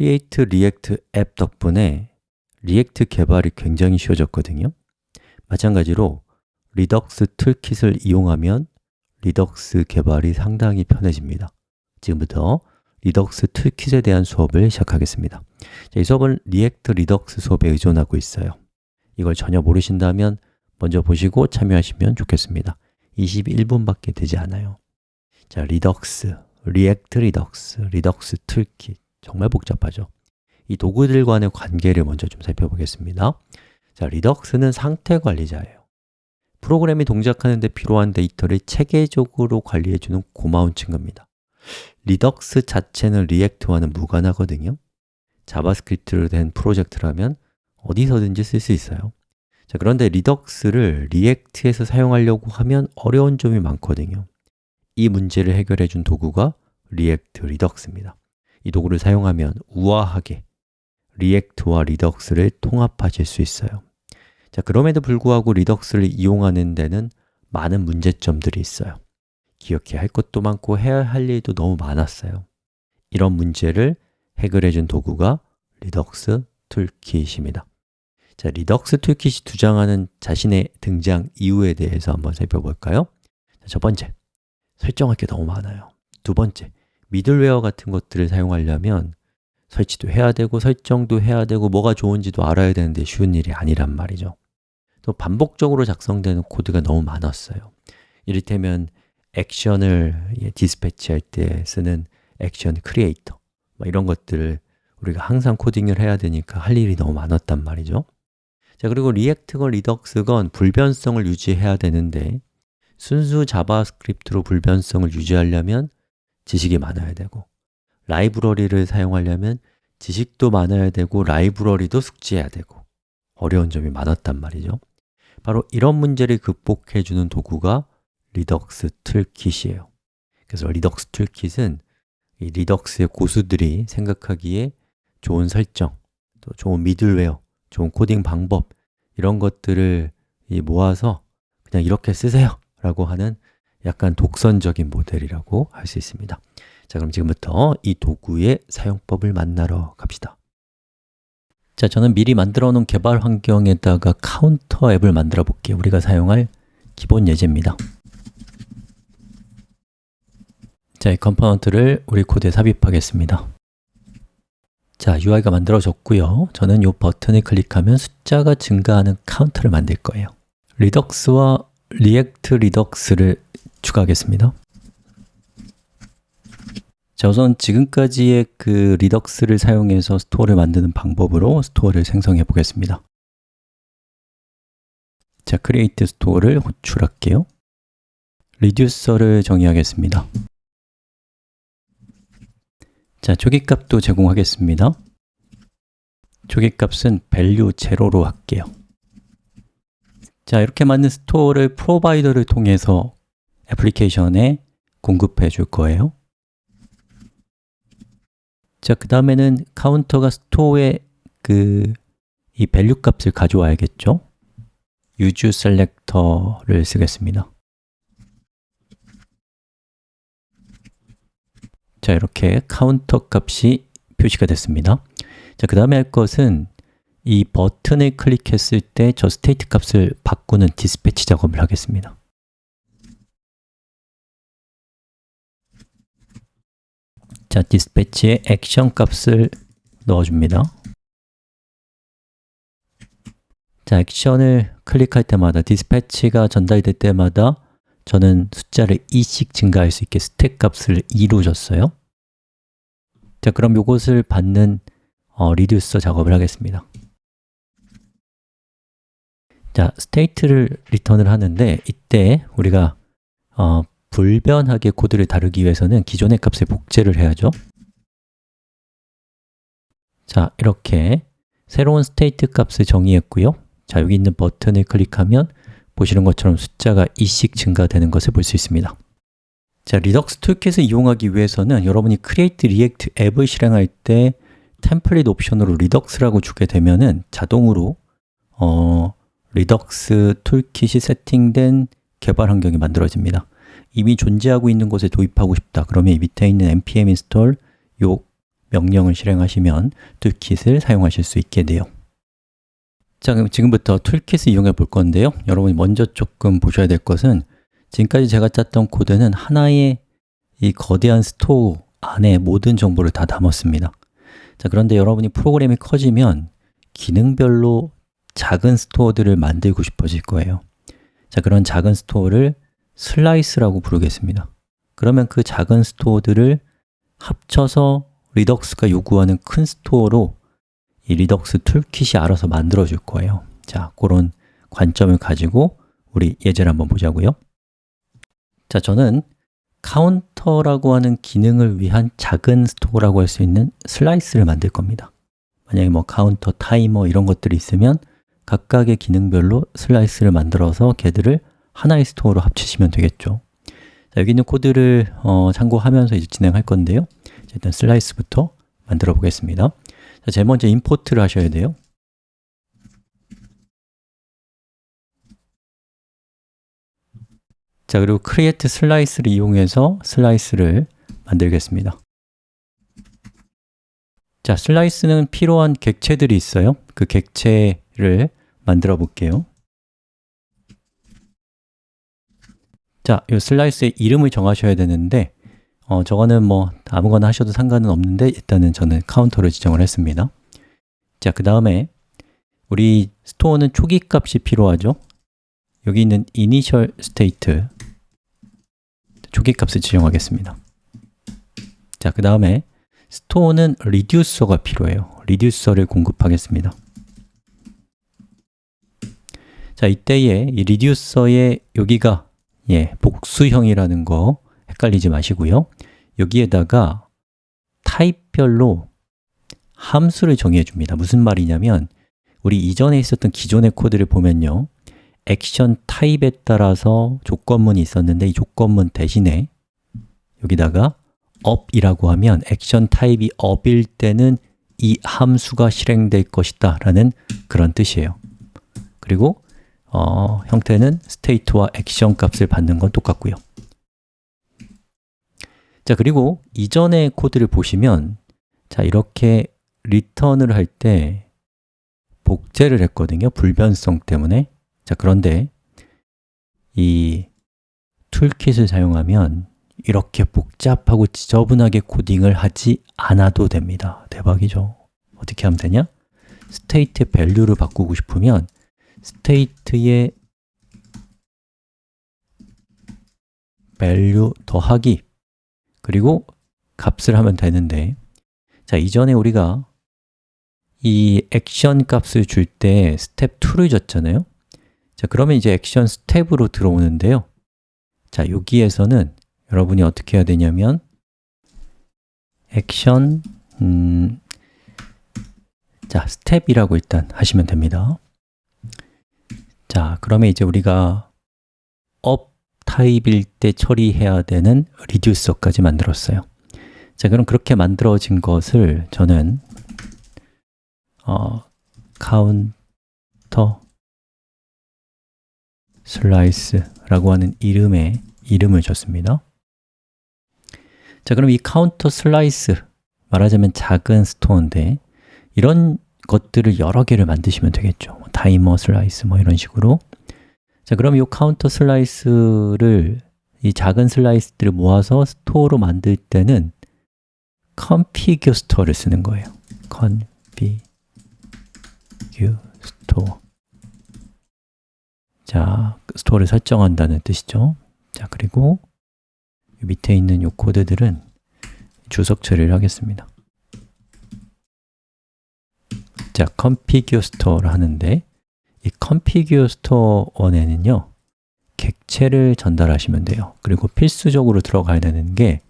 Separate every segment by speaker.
Speaker 1: Create React App 덕분에 React 개발이 굉장히 쉬워졌거든요. 마찬가지로 Redux Toolkit을 이용하면 Redux 개발이 상당히 편해집니다. 지금부터 Redux Toolkit에 대한 수업을 시작하겠습니다. 자, 이 수업은 React Redux 수업에 의존하고 있어요. 이걸 전혀 모르신다면 먼저 보시고 참여하시면 좋겠습니다. 21분밖에 되지 않아요. 자, Redux, React Redux, Redux Toolkit 정말 복잡하죠. 이 도구들 간의 관계를 먼저 좀 살펴보겠습니다. 자, Redux는 상태 관리자예요. 프로그램이 동작하는 데 필요한 데이터를 체계적으로 관리해주는 고마운 친구입니다. Redux 자체는 React와는 무관하거든요. 자바스크립트로 된 프로젝트라면 어디서든지 쓸 수 있어요. 자, 그런데 Redux를 React에서 사용하려고 하면 어려운 점이 많거든요. 이 문제를 해결해 준 도구가 React Redux입니다 이 도구를 사용하면 우아하게 React와 Redux를 통합하실 수 있어요. 자, 그럼에도 불구하고 Redux를 이용하는 데는 많은 문제점들이 있어요. 기억해야 할 것도 많고 해야 할 일도 너무 많았어요. 이런 문제를 해결해 준 도구가 Redux Toolkit입니다. 자, Redux Toolkit이 주장하는 자신의 등장 이유에 대해서 한번 살펴볼까요? 자, 첫 번째, 설정할 게 너무 많아요. 두 번째, middleware 같은 것들을 사용하려면 설치도 해야 되고 설정도 해야 되고 뭐가 좋은지도 알아야 되는데 쉬운 일이 아니란 말이죠. 또 반복적으로 작성되는 코드가 너무 많았어요. 이를테면 action을 dispatch할 때 쓰는 action creator 뭐 이런 것들을 우리가 항상 코딩을 해야 되니까 할 일이 너무 많았단 말이죠. 자 그리고 React건 Redux건 불변성을 유지해야 되는데 순수 자바스크립트로 불변성을 유지하려면 지식이 많아야 되고 라이브러리를 사용하려면 지식도 많아야 되고 라이브러리도 숙지해야 되고 어려운 점이 많았단 말이죠. 바로 이런 문제를 극복해 주는 도구가 Redux Toolkit이에요. 그래서 Redux Toolkit은 이 Redux의 고수들이 생각하기에 좋은 설정, 또 좋은 middleware, 좋은 코딩 방법 이런 것들을 모아서 그냥 이렇게 쓰세요. 라고 하는 약간 독선적인 모델이라고 할 수 있습니다. 자, 그럼 지금부터 이 도구의 사용법을 만나러 갑시다. 자, 저는 미리 만들어 놓은 개발 환경에다가 카운터 앱을 만들어 볼게요. 우리가 사용할 기본 예제입니다. 자, 이 component를 우리 코드에 삽입하겠습니다. 자, UI가 만들어졌고요. 저는 이 버튼을 클릭하면 숫자가 증가하는 카운터를 만들 거예요. Redux와 React Redux를 추가하겠습니다. 자, 우선 지금까지의 그 Redux를 사용해서 store를 만드는 방법으로 store를 생성해 보겠습니다. 자, createStore를 호출할게요. reducer를 정의하겠습니다. 자, 초기값도 제공하겠습니다. 초기값은 value 제로로 할게요. 자, 이렇게 만든 store를 provider를 통해서 애플리케이션에 공급해 줄 거예요. 자, 그 다음에는 카운터가 store에 그 value 값을 가져와야겠죠? useSelector를 쓰겠습니다. 자, 이렇게 카운터 값이 표시가 됐습니다. 자, 그 다음에 할 것은 이 버튼을 클릭했을 때 저 state 값을 바꾸는 dispatch 작업을 하겠습니다 자, dispatch에 action 값을 넣어줍니다. 자, 액션을 클릭할 때마다 dispatch가 전달될 때마다 저는 숫자를 2씩 증가할 수 있게 스텝 값을 2로 줬어요. 자, 그럼 이것을 받는 어, reducer 작업을 하겠습니다. 자, state를 return을 하는데 이때 우리가 어, 불변하게 코드를 다루기 위해서는 기존의 값에 복제를 해야죠. 자, 이렇게 새로운 state 값을 정의했고요. 자, 여기 있는 버튼을 클릭하면 보시는 것처럼 숫자가 2씩 증가되는 것을 볼 수 있습니다. 자, Redux Toolkit을 이용하기 위해서는 여러분이 Create React App을 실행할 때 템플릿 옵션으로 Redux라고 주게 되면은 자동으로 어, Redux Toolkit이 세팅된 개발 환경이 만들어집니다 이미 존재하고 있는 곳에 도입하고 싶다. 그러면 이 밑에 있는 npm install 요 명령을 실행하시면 toolkit을 사용하실 수 있게 돼요. 자, 그럼 지금부터 toolkit을 이용해 볼 건데요. 여러분이 먼저 조금 보셔야 될 것은 지금까지 제가 짰던 코드는 하나의 이 거대한 store 안에 모든 정보를 다 담았습니다. 자, 그런데 여러분이 프로그램이 커지면 기능별로 작은 store들을 만들고 싶어질 거예요. 자, 그런 작은 store를 slice라고 부르겠습니다. 그러면 그 작은 store들을 합쳐서 Redux가 요구하는 큰 store로 이 Redux Toolkit이 알아서 만들어 줄 거예요. 자, 그런 관점을 가지고 우리 예제를 한번 보자고요. 자, 저는 카운터라고 하는 기능을 위한 작은 store라고 할 수 있는 slice를 만들 겁니다. 만약에 뭐 카운터, 타이머 이런 것들이 있으면 각각의 기능별로 slice를 만들어서 걔들을 하나의 store로 합치시면 되겠죠. 자, 여기 있는 코드를 어, 참고하면서 이제 진행할 건데요. 자, 일단 slice부터 만들어 보겠습니다. 자, 제일 먼저 import를 하셔야 돼요. 자, 그리고 create slice를 이용해서 slice를 만들겠습니다. 자, slice는 필요한 객체들이 있어요. 그 객체를 만들어 볼게요 자, 이 slice의 이름을 정하셔야 되는데 어, 저거는 뭐 아무거나 하셔도 상관은 없는데 일단은 저는 카운터를 지정을 했습니다. 자, 그 다음에 우리 store는 초기 값이 필요하죠? 여기 있는 initial state 초기 값을 지정하겠습니다. 자, 그 다음에 store는 reducer가 필요해요. reducer를 공급하겠습니다. 자, 이때에 이 리듀서의 여기가 예, 복수형이라는 거 헷갈리지 마시고요. 여기에다가 타입별로 함수를 정해 줍니다. 무슨 말이냐면 우리 이전에 있었던 기존의 코드를 보면요. 액션 타입에 따라서 조건문이 있었는데 이 조건문 대신에 여기다가 up이라고 하면 액션 타입이 up일 때는 이 함수가 실행될 것이다 라는 그런 뜻이에요. 그리고 어, 형태는 state와 액션 값을 받는 건 똑같고요. 자, 그리고 이전의 코드를 보시면 자, 이렇게 return을 할 때 복제를 했거든요. 불변성 때문에. 자, 그런데 이 toolkit을 사용하면 이렇게 복잡하고 지저분하게 코딩을 하지 않아도 됩니다. 대박이죠? 어떻게 하면 되냐? state value를 바꾸고 싶으면 state의 value 더하기. 그리고 값을 하면 되는데. 자, 이전에 우리가 이 액션 값을 줄 때 스텝 2를 줬잖아요. 자, 그러면 이제 액션 스텝으로 들어오는데요. 자, 여기에서는 여러분이 어떻게 해야 되냐면 액션 음, 자, 스텝이라고 일단 하시면 됩니다 자, 그러면 이제 우리가 up 타입일 때 처리해야 되는 reducer까지 만들었어요. 자, 그럼 그렇게 만들어진 것을 저는 어, counter slice라고 하는 이름의 이름을 줬습니다. 자, 그럼 이 counter slice 말하자면 작은 store인데 이런 것들을 여러 개를 만드시면 되겠죠. 뭐 timer slice 뭐 이런 식으로. 자, 그럼 이 counter slice를 이 작은 slice들을 모아서 store로 만들 때는 config 스토어를 쓰는 거예요. configure store 자, store를 설정한다는 뜻이죠. 자, 그리고 밑에 있는 이 코드들은 주석 처리를 하겠습니다 자, config store를 하는데 이 config store 원에는요 객체를 전달하시면 돼요. 그리고 필수적으로 들어가야 되는 게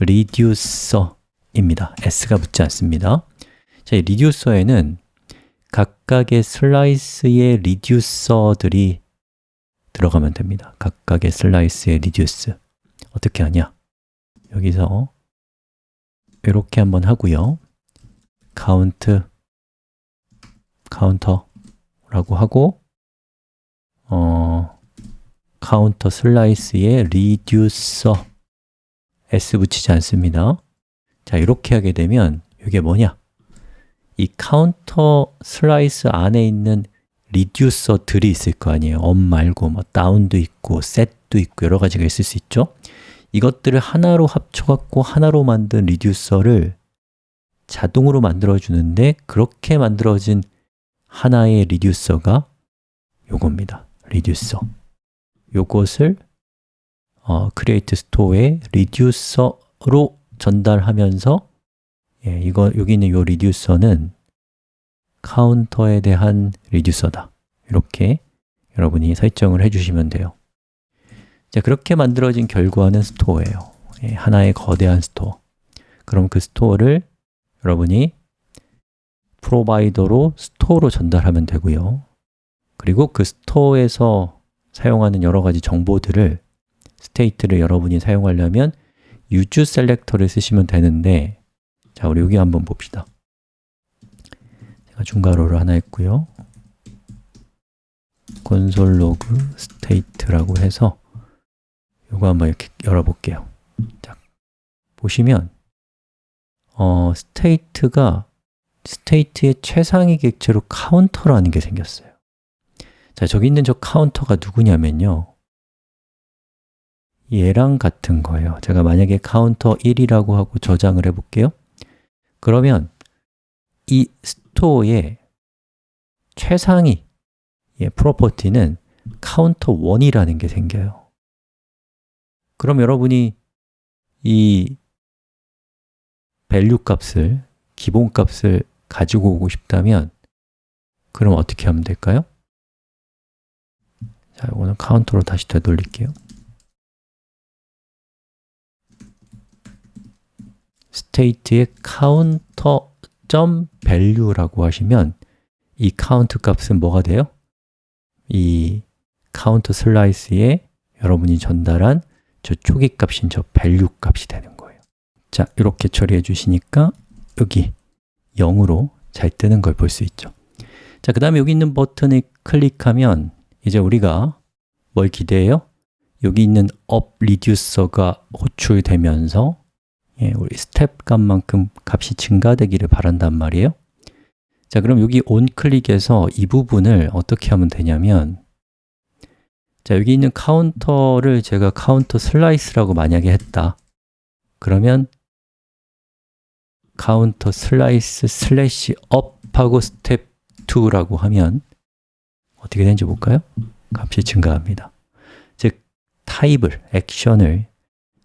Speaker 1: reducer입니다. s가 붙지 않습니다. 자, 이 reducer에는 각각의 슬라이스의 리듀서들이 들어가면 됩니다. 각각의 slice의 reducer 어떻게 하냐? 여기서 이렇게 한번 하고요. count counter라고 하고 어, counter slice에 reducer s 붙이지 않습니다. 자, 이렇게 하게 되면 이게 뭐냐? 이 counter slice 안에 있는 reducer들이 있을 거 아니에요. up 말고 뭐 down도 있고 set도 있고 여러 가지가 있을 수 있죠. 이것들을 하나로 합쳐 갖고 하나로 만든 reducer를 자동으로 만들어 주는데 그렇게 만들어진 하나의 reducer가 요겁니다. reducer. 요것을 어, create store에 reducer로 전달하면서 예, 이거 여기 있는 요 reducer는 counter에 대한 reducer다. 이렇게 여러분이 설정을 해주시면 돼요. 자, 그렇게 만들어진 결과는 store예요. 예, 하나의 거대한 store. 그럼 그 store를 여러분이 provider로 store로 전달하면 되고요. 그리고 그 store에서 사용하는 여러 가지 정보들을 state를 여러분이 사용하려면 useSelector를 쓰시면 되는데 자, 우리 여기 한번 봅시다. 제가 중괄호를 하나 했고요. console log state라고 해서 이거 한번 이렇게 열어볼게요. 자, 보시면 어, state가 state의 최상위 객체로 counter라는 게 생겼어요. 자, 저기 있는 저 counter가 누구냐면요. 얘랑 같은 거예요. 제가 만약에 카운터 1이라고 하고 저장을 해볼게요. 그러면 이 store의 최상위 예, property는 counter 1이라는 게 생겨요. 그럼 여러분이 이 value 값을, 기본 값을 가지고 오고 싶다면 그럼 어떻게 하면 될까요? 자, 이거는 카운터로 다시 되돌릴게요 state의 counter.value라고 하시면 이 count 값은 뭐가 돼요? 이 counter 슬라이스에 여러분이 전달한 저 초기 값인 저 value 값이 되는 거예요 자, 이렇게 처리해 주시니까 여기 0으로 잘 뜨는 걸 볼 수 있죠. 자, 그 다음에 여기 있는 버튼을 클릭하면 이제 우리가 뭘 기대해요? 여기 있는 up reducer가 호출되면서 예, 우리 스텝 값만큼 값이 증가되기를 바란단 말이에요. 자, 그럼 여기 onClick에서 이 부분을 어떻게 하면 되냐면 자, 여기 있는 counter를 제가 counter slice라고 만약에 했다. 그러면 counter slice slash up하고 step 2라고 하면 어떻게 되는지 볼까요? 값이 증가합니다 즉, 타입을, 액션을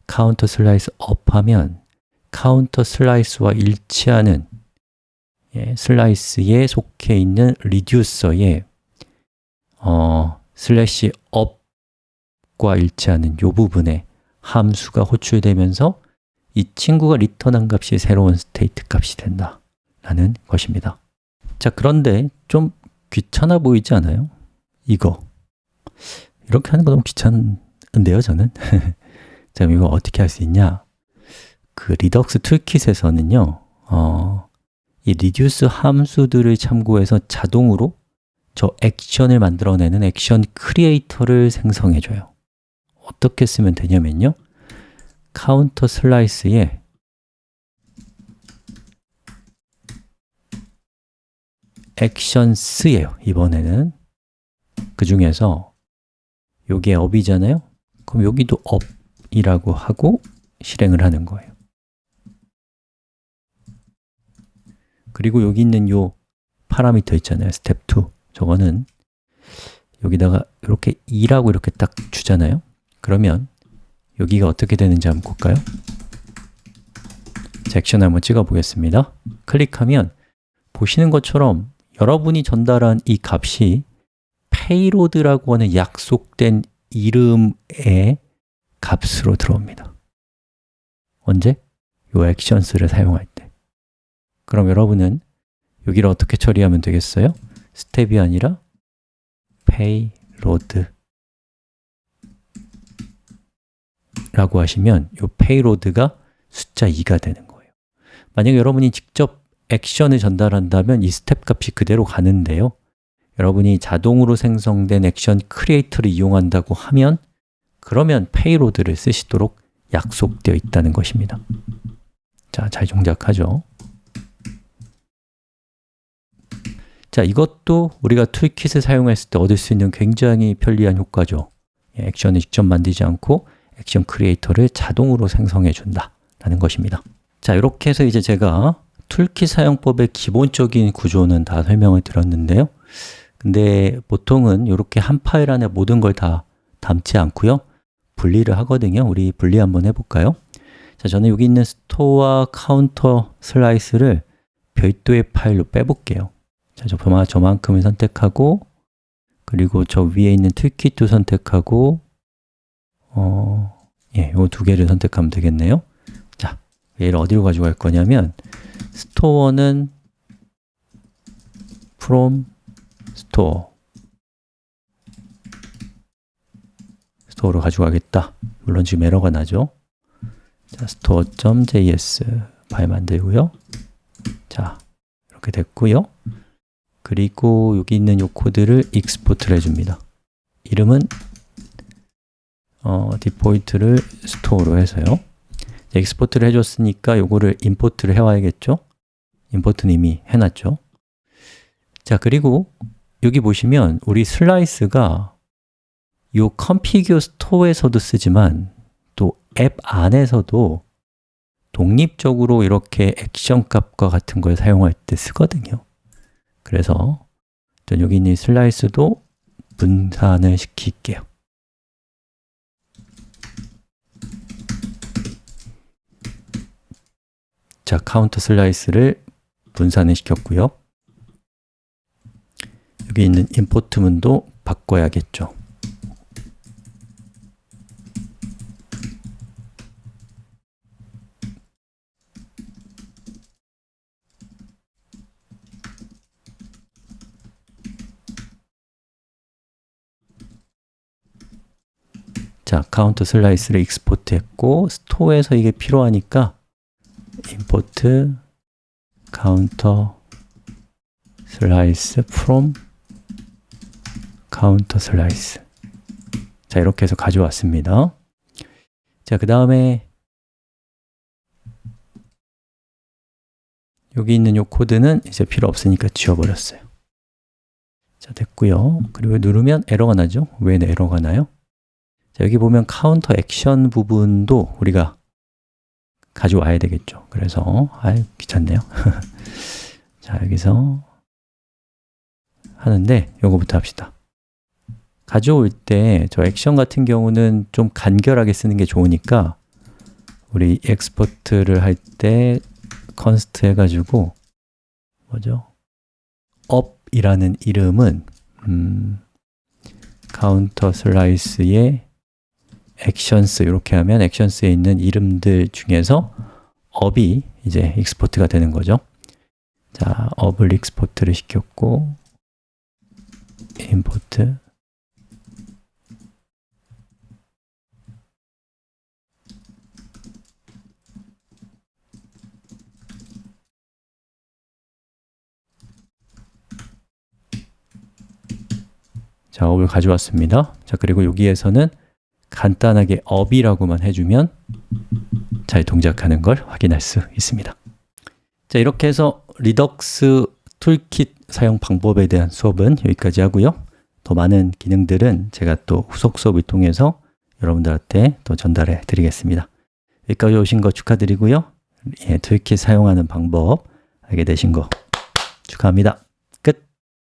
Speaker 1: counter slice up하면 counter slice와 일치하는 예, slice에 속해 있는 reducer에 어, slash up과 일치하는 이 부분에 함수가 호출되면서 이 친구가 return한 값이 새로운 state 값이 된다 라는 것입니다 자, 그런데 좀 귀찮아 보이지 않아요? 이거 이렇게 하는 거 너무 귀찮은데요, 저는? 자, 그럼 이거 어떻게 할 수 있냐? 그 Redux Toolkit에서는요 어, 이 reduce 함수들을 참고해서 자동으로 저 액션을 만들어내는 action creator를 생성해 줘요 어떻게 쓰면 되냐면요 counter slice에 actions예요. 이번에는. 그 중에서 여기에 up이잖아요. 그럼 여기도 up이라고 하고 실행을 하는 거예요. 그리고 여기 있는 요 parameter 있잖아요. 스텝 2 저거는 여기다가 이렇게 2라고 이렇게 딱 주잖아요. 그러면 여기가 어떻게 되는지 한번 볼까요? 섹션 한번 찍어 보겠습니다 클릭하면 보시는 것처럼 여러분이 전달한 이 값이 payload라고 하는 약속된 이름의 값으로 들어옵니다 언제? 요 actions를 사용할 때 그럼 여러분은 여기를 어떻게 처리하면 되겠어요? step이 아니라 payload 라고 하시면 이 payload가 숫자 2가 되는 거예요. 만약에 여러분이 직접 액션을 전달한다면 이 스텝 값이 그대로 가는데요. 여러분이 자동으로 생성된 action creator를 이용한다고 하면 그러면 payload를 쓰시도록 약속되어 있다는 것입니다. 자, 잘 동작하죠. 자, 이것도 우리가 toolkit을 사용했을 때 얻을 수 있는 굉장히 편리한 효과죠. 예, 액션을 직접 만들지 않고 action creator를 자동으로 생성해 준다 라는 것입니다. 자, 이렇게 해서 이제 제가 toolkit 사용법의 기본적인 구조는 다 설명을 드렸는데요. 근데 보통은 이렇게 한 파일 안에 모든 걸 다 담지 않고요. 분리를 하거든요. 우리 분리 한번 해볼까요? 자, 저는 여기 있는 store counter slice를 별도의 파일로 빼볼게요. 자, 저, 저만큼을 선택하고 그리고 저 위에 있는 toolkit도 선택하고 어, 예, 요 두 개를 선택하면 되겠네요. 자, 얘를 어디로 가져갈 거냐면 store는 from store. store로 가져가겠다. 물론 지금 에러가 나죠. 자, store.js 파일 만들고요. 자, 이렇게 됐고요. 그리고 여기 있는 이 코드를 export를 해줍니다. 이름은 어, default를 store로 해서요. export를 해줬으니까 요거를 import를 해와야겠죠? import는 이미 해놨죠? 자, 그리고 여기 보시면 우리 slice가 이 config store에서도 쓰지만 또 앱 안에서도 독립적으로 이렇게 액션 값과 같은 걸 사용할 때 쓰거든요. 그래서 여기 있는 slice도 분산을 시킬게요 자, counter slice를 분산을 시켰고요. 여기 있는 import 문도 바꿔야겠죠. 자, count slice를 export 했고 store에서 이게 필요하니까 import counter slice from counter slice 자, 이렇게 해서 가져왔습니다 자, 그 다음에 여기 있는 이 코드는 이제 필요 없으니까 지워버렸어요 자, 됐고요 그리고 누르면 에러가 나죠? 왜 에러가 나요? 자, 여기 보면 counter action 부분도 우리가 가져와야 되겠죠. 그래서 아유 귀찮네요. 자 여기서 하는데 요거부터 합시다. 가져올 때 저 액션 같은 경우는 좀 간결하게 쓰는 게 좋으니까 우리 export를 할때 const 해가지고 뭐죠? up이라는 이름은 음, counter slice의 actions 이렇게 하면 액션스에 있는 이름들 중에서 up이 이제 export가 되는 거죠. 자, up을 export를 시켰고 import. 자, up을 가져왔습니다. 자, 그리고 여기에서는 간단하게 up이라고만 해주면 잘 동작하는 걸 확인할 수 있습니다. 자 이렇게 해서 Redux Toolkit 사용 방법에 대한 수업은 여기까지 하고요. 더 많은 기능들은 제가 또 후속 수업을 통해서 여러분들한테 또 전달해 드리겠습니다. 여기까지 오신 거 축하드리고요. 예, Toolkit 사용하는 방법 알게 되신 거 축하합니다